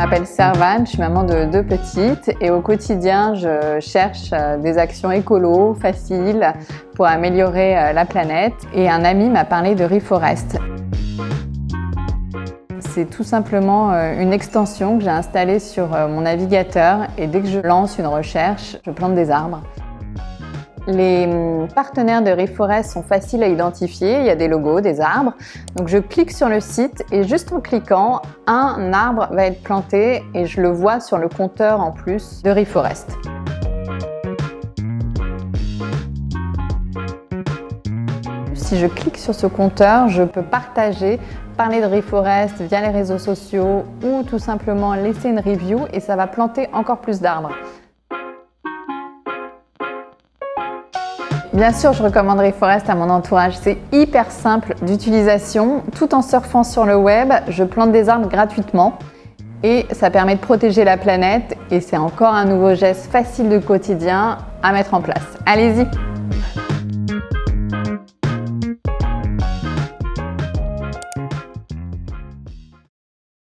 m'appelle Servane, je suis maman de deux petites et au quotidien, je cherche euh, des actions écolo, faciles, pour améliorer euh, la planète. Et un ami m'a parlé de Reforest. C'est tout simplement euh, une extension que j'ai installée sur mon navigateur et dès que je lance une recherche, je plante des arbres. Les hum, partenaires de Reforest sont faciles à identifier, il y a des logos, des arbres. Donc je clique sur le site et juste en cliquant, un arbre va être planté et je le vois sur le compteur en plus de Reforest. Si je clique sur ce compteur, je peux partager, parler de Reforest via les réseaux sociaux ou tout simplement laisser une review et ça va planter encore plus d'arbres. Bien sûr, je recommanderais Forest à mon entourage. C'est hyper simple d'utilisation. Tout en surfant sur le web, je plante des arbres gratuitement et ça permet de protéger la planète et c'est encore un nouveau geste facile de quotidien à mettre en place. Allez-y